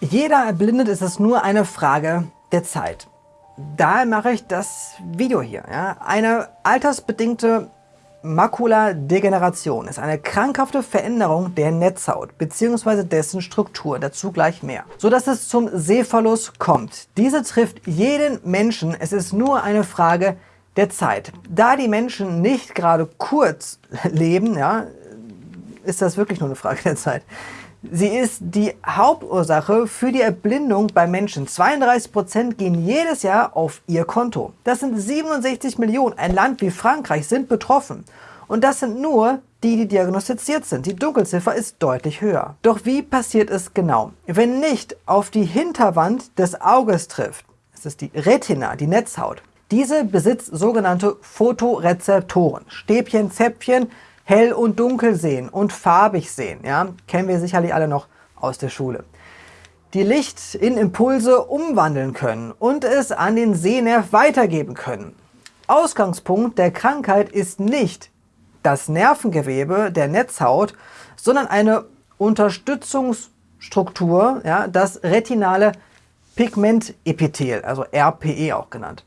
Jeder erblindet, ist es nur eine Frage der Zeit. Daher mache ich das Video hier. Ja. Eine altersbedingte Makuladegeneration ist eine krankhafte Veränderung der Netzhaut bzw. dessen Struktur, dazu gleich mehr, sodass es zum Sehverlust kommt. Diese trifft jeden Menschen, es ist nur eine Frage der Zeit. Da die Menschen nicht gerade kurz leben, ja, ist das wirklich nur eine Frage der Zeit. Sie ist die Hauptursache für die Erblindung bei Menschen. 32% gehen jedes Jahr auf ihr Konto. Das sind 67 Millionen. Ein Land wie Frankreich sind betroffen. Und das sind nur die, die diagnostiziert sind. Die Dunkelziffer ist deutlich höher. Doch wie passiert es genau? Wenn nicht auf die Hinterwand des Auges trifft, das ist die Retina, die Netzhaut. Diese besitzt sogenannte Photorezeptoren. Stäbchen, Zäpfchen, hell und dunkel sehen und farbig sehen. Ja? Kennen wir sicherlich alle noch aus der Schule. Die Licht in Impulse umwandeln können und es an den Sehnerv weitergeben können. Ausgangspunkt der Krankheit ist nicht das Nervengewebe der Netzhaut, sondern eine Unterstützungsstruktur, ja, das retinale Pigmentepithel, also RPE auch genannt.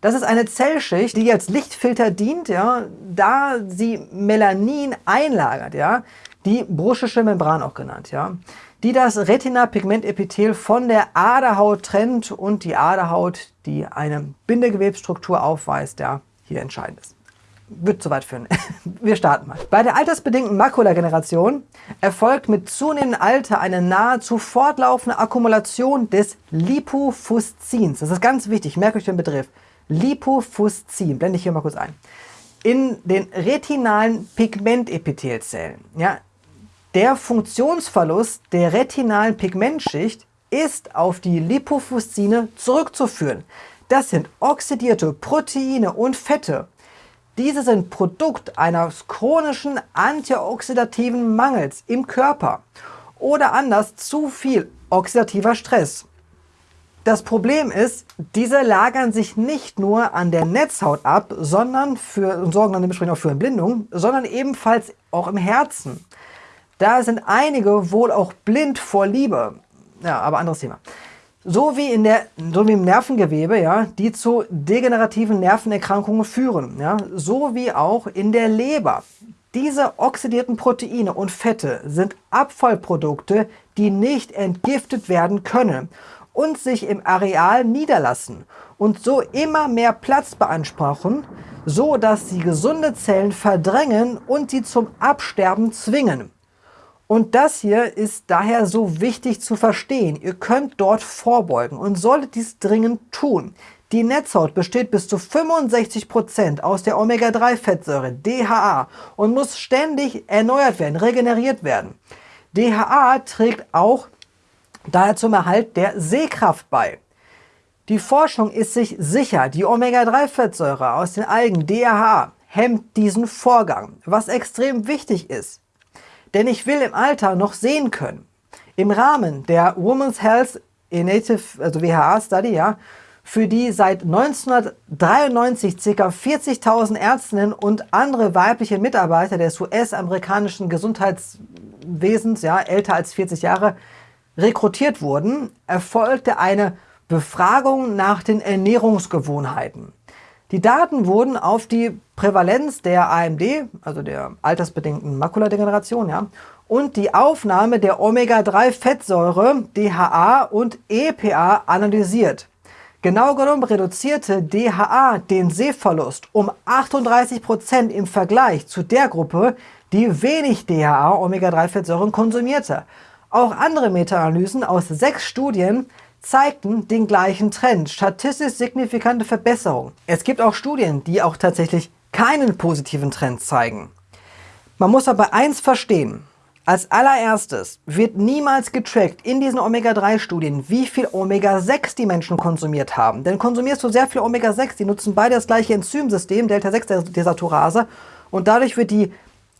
Das ist eine Zellschicht, die als Lichtfilter dient, ja, da sie Melanin einlagert, ja, die bruschische Membran auch genannt, ja, die das Retina-Pigmentepithel von der Aderhaut trennt und die Aderhaut, die eine Bindegewebsstruktur aufweist, ja, hier entscheidend ist. Wird zu weit führen. Wir starten mal. Bei der altersbedingten Makulageneration erfolgt mit zunehmendem Alter eine nahezu fortlaufende Akkumulation des Lipofuscins. Das ist ganz wichtig, merkt euch den Begriff. Lipofuscin, blende ich hier mal kurz ein, in den retinalen Pigmentepithelzellen. Ja, der Funktionsverlust der retinalen Pigmentschicht ist auf die Lipofuscine zurückzuführen. Das sind oxidierte Proteine und Fette. Diese sind Produkt eines chronischen antioxidativen Mangels im Körper oder anders zu viel oxidativer Stress. Das Problem ist, diese lagern sich nicht nur an der Netzhaut ab, sondern für, und sorgen dann dementsprechend auch für Entblindung, sondern ebenfalls auch im Herzen. Da sind einige wohl auch blind vor Liebe. Ja, aber anderes Thema. So wie, in der, so wie im Nervengewebe, ja, die zu degenerativen Nervenerkrankungen führen. Ja, so wie auch in der Leber. Diese oxidierten Proteine und Fette sind Abfallprodukte, die nicht entgiftet werden können und sich im Areal niederlassen und so immer mehr Platz beanspruchen, so dass sie gesunde Zellen verdrängen und sie zum Absterben zwingen. Und das hier ist daher so wichtig zu verstehen. Ihr könnt dort vorbeugen und solltet dies dringend tun. Die Netzhaut besteht bis zu 65% aus der Omega-3-Fettsäure DHA und muss ständig erneuert werden, regeneriert werden. DHA trägt auch daher zum Erhalt der Sehkraft bei. Die Forschung ist sich sicher, die Omega-3-Fettsäure aus den Algen DHA hemmt diesen Vorgang, was extrem wichtig ist. Denn ich will im Alter noch sehen können. Im Rahmen der Women's Health Native, also WHA Study, ja, für die seit 1993 ca. 40.000 Ärztinnen und andere weibliche Mitarbeiter des US-amerikanischen Gesundheitswesens, ja, älter als 40 Jahre, rekrutiert wurden, erfolgte eine Befragung nach den Ernährungsgewohnheiten. Die Daten wurden auf die Prävalenz der AMD, also der altersbedingten Makuladegeneration, ja, und die Aufnahme der Omega-3-Fettsäure DHA und EPA analysiert. Genau genommen reduzierte DHA den Sehverlust um 38% im Vergleich zu der Gruppe, die wenig DHA Omega-3-Fettsäuren konsumierte. Auch andere Meta-Analysen aus sechs Studien zeigten den gleichen Trend, statistisch signifikante Verbesserung. Es gibt auch Studien, die auch tatsächlich keinen positiven Trend zeigen. Man muss aber eins verstehen. Als allererstes wird niemals getrackt in diesen Omega-3-Studien, wie viel Omega-6 die Menschen konsumiert haben. Denn konsumierst du sehr viel Omega-6, die nutzen beide das gleiche Enzymsystem, Delta-6-Desaturase, und dadurch wird die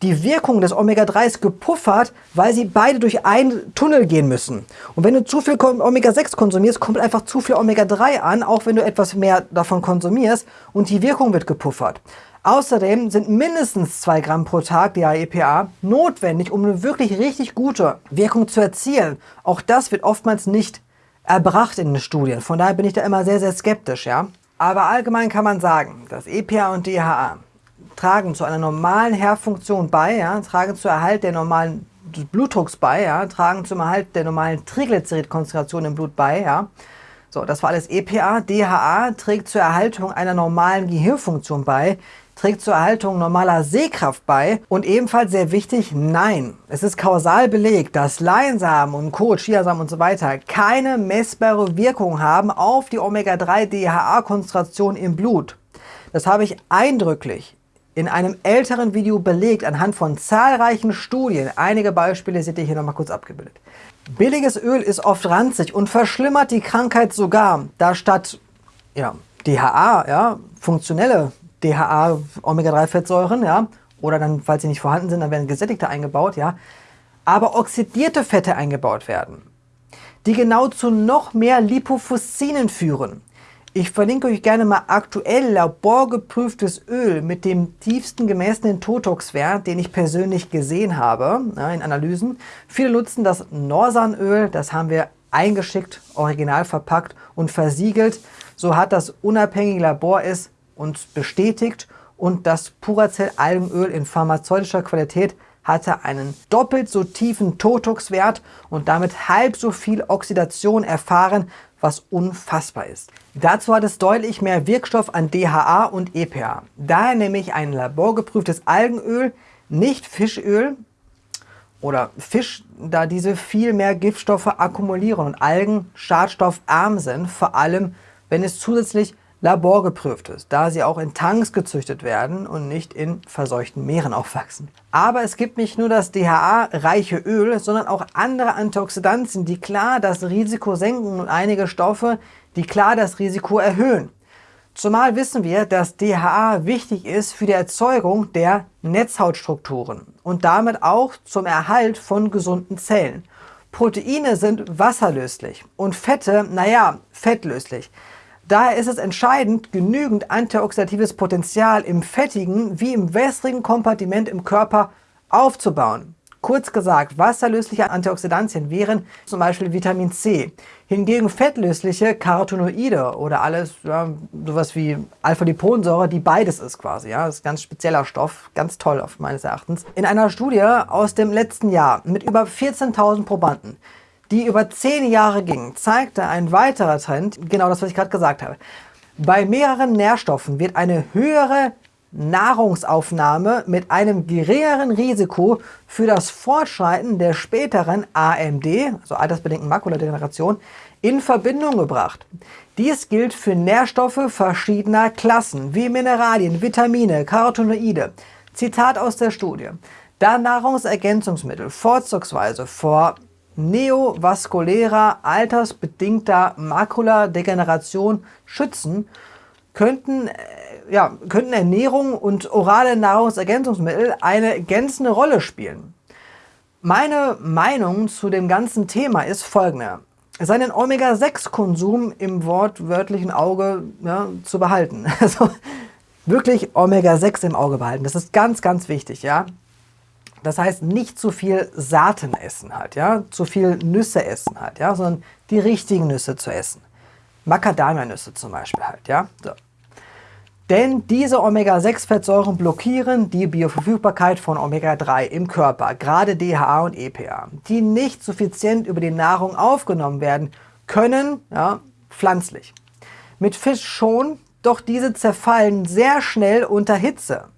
die Wirkung des Omega-3 ist gepuffert, weil sie beide durch einen Tunnel gehen müssen. Und wenn du zu viel Omega-6 konsumierst, kommt einfach zu viel Omega-3 an, auch wenn du etwas mehr davon konsumierst und die Wirkung wird gepuffert. Außerdem sind mindestens 2 Gramm pro Tag DHEPA notwendig, um eine wirklich richtig gute Wirkung zu erzielen. Auch das wird oftmals nicht erbracht in den Studien. Von daher bin ich da immer sehr, sehr skeptisch. Ja? Aber allgemein kann man sagen, dass EPA und DHA tragen zu einer normalen Herdfunktion bei, ja, tragen zu Erhalt der normalen Blutdrucks bei, ja, tragen zum Erhalt der normalen Triglyceridkonzentration im Blut bei. Ja. So, das war alles EPA. DHA trägt zur Erhaltung einer normalen Gehirnfunktion bei, trägt zur Erhaltung normaler Sehkraft bei und ebenfalls sehr wichtig, nein, es ist kausal belegt, dass Leinsamen und Co., Chiasamen und so weiter keine messbare Wirkung haben auf die Omega-3-DHA-Konzentration im Blut. Das habe ich eindrücklich in einem älteren Video belegt anhand von zahlreichen Studien. Einige Beispiele seht ihr hier nochmal kurz abgebildet. Billiges Öl ist oft ranzig und verschlimmert die Krankheit sogar, da statt ja, DHA, ja, funktionelle DHA, Omega-3-Fettsäuren, ja, oder dann, falls sie nicht vorhanden sind, dann werden gesättigte eingebaut, ja, aber oxidierte Fette eingebaut werden, die genau zu noch mehr Lipofuscinen führen. Ich verlinke euch gerne mal aktuell laborgeprüftes Öl mit dem tiefsten gemessenen Totox-Wert, den ich persönlich gesehen habe in Analysen. Viele nutzen das Norsanöl, das haben wir eingeschickt, original verpackt und versiegelt. So hat das unabhängige Labor es uns bestätigt und das Puracell-Algenöl in pharmazeutischer Qualität hatte einen doppelt so tiefen Totox-Wert und damit halb so viel Oxidation erfahren, was unfassbar ist. Dazu hat es deutlich mehr Wirkstoff an DHA und EPA. Daher nehme ich ein laborgeprüftes Algenöl, nicht Fischöl oder Fisch, da diese viel mehr Giftstoffe akkumulieren und Algen schadstoffarm sind, vor allem wenn es zusätzlich laborgeprüft ist, da sie auch in Tanks gezüchtet werden und nicht in verseuchten Meeren aufwachsen. Aber es gibt nicht nur das DHA-reiche Öl, sondern auch andere Antioxidantien, die klar das Risiko senken und einige Stoffe, die klar das Risiko erhöhen. Zumal wissen wir, dass DHA wichtig ist für die Erzeugung der Netzhautstrukturen und damit auch zum Erhalt von gesunden Zellen. Proteine sind wasserlöslich und Fette, naja, fettlöslich. Daher ist es entscheidend, genügend antioxidatives Potenzial im fettigen wie im wässrigen Kompartiment im Körper aufzubauen. Kurz gesagt, wasserlösliche Antioxidantien wären zum Beispiel Vitamin C. Hingegen fettlösliche Carotinoide oder alles, ja, sowas wie Alpha-Liponsäure, die beides ist quasi. Ja, das ist ein ganz spezieller Stoff, ganz toll auf meines Erachtens. In einer Studie aus dem letzten Jahr mit über 14.000 Probanden die über zehn Jahre ging, zeigte ein weiterer Trend, genau das, was ich gerade gesagt habe. Bei mehreren Nährstoffen wird eine höhere Nahrungsaufnahme mit einem geringeren Risiko für das Fortschreiten der späteren AMD, also altersbedingten Makuladegeneration, in Verbindung gebracht. Dies gilt für Nährstoffe verschiedener Klassen, wie Mineralien, Vitamine, Carotinoide. Zitat aus der Studie. Da Nahrungsergänzungsmittel vorzugsweise vor neovaskulärer, altersbedingter Makuladegeneration schützen, könnten, äh, ja, könnten Ernährung und orale Nahrungsergänzungsmittel eine ergänzende Rolle spielen. Meine Meinung zu dem ganzen Thema ist folgende. Seinen Omega-6-Konsum im wortwörtlichen Auge ja, zu behalten. Also wirklich Omega-6 im Auge behalten. Das ist ganz, ganz wichtig. Ja? Das heißt, nicht zu viel Saaten essen halt, ja, zu viel Nüsse essen halt, ja, sondern die richtigen Nüsse zu essen. Macadamia-Nüsse zum Beispiel halt, ja. So. Denn diese Omega-6-Fettsäuren blockieren die Bioverfügbarkeit von Omega-3 im Körper, gerade DHA und EPA, die nicht suffizient über die Nahrung aufgenommen werden können, ja, pflanzlich. Mit Fisch schon, doch diese zerfallen sehr schnell unter Hitze.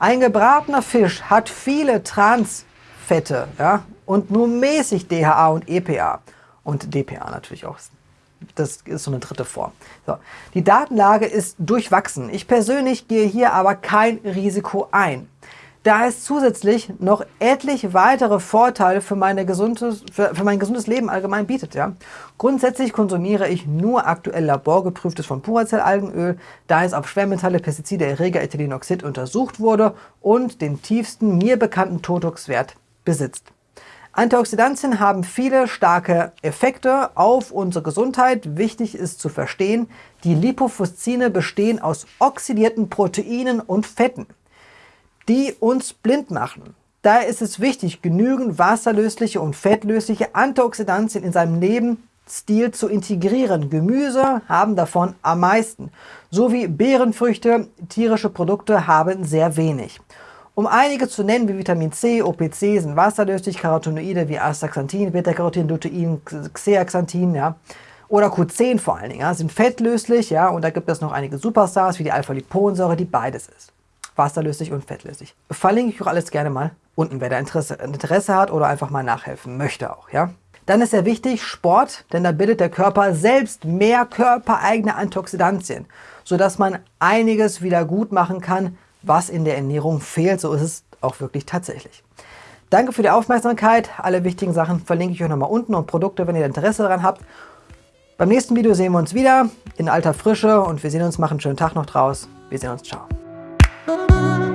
Ein gebratener Fisch hat viele Transfette ja, und nur mäßig DHA und EPA und DPA natürlich auch. Das ist so eine dritte Form. So. Die Datenlage ist durchwachsen. Ich persönlich gehe hier aber kein Risiko ein. Da es zusätzlich noch etliche weitere Vorteile für, meine gesundes, für, für mein gesundes Leben allgemein bietet. Ja? Grundsätzlich konsumiere ich nur aktuell laborgeprüftes von Puracell-Algenöl, da es auf Schwermetalle, Pestizide, Erreger, Ethylenoxid untersucht wurde und den tiefsten mir bekannten Totox-Wert besitzt. Antioxidantien haben viele starke Effekte auf unsere Gesundheit. Wichtig ist zu verstehen, die Lipofuscine bestehen aus oxidierten Proteinen und Fetten die uns blind machen. Daher ist es wichtig, genügend wasserlösliche und fettlösliche Antioxidantien in seinem Lebensstil zu integrieren. Gemüse haben davon am meisten, sowie Beerenfrüchte, tierische Produkte haben sehr wenig. Um einige zu nennen, wie Vitamin C, OPC sind wasserlöslich, Carotinoide wie Astaxanthin, Beta-Carotin, Lutein, Zeaxanthin, ja, oder Q10 vor allen Dingen, ja, sind fettlöslich, ja, und da gibt es noch einige Superstars wie die Alpha-Liponsäure, die beides ist wasserlöslich und fettlöslich. Verlinke ich auch alles gerne mal unten, wer da Interesse, Interesse hat oder einfach mal nachhelfen möchte auch. Ja? Dann ist sehr wichtig Sport, denn da bildet der Körper selbst mehr körpereigene Antioxidantien, sodass man einiges wieder gut machen kann, was in der Ernährung fehlt. So ist es auch wirklich tatsächlich. Danke für die Aufmerksamkeit. Alle wichtigen Sachen verlinke ich euch nochmal unten und Produkte, wenn ihr Interesse daran habt. Beim nächsten Video sehen wir uns wieder in alter Frische und wir sehen uns, machen einen schönen Tag noch draus. Wir sehen uns, ciao. Música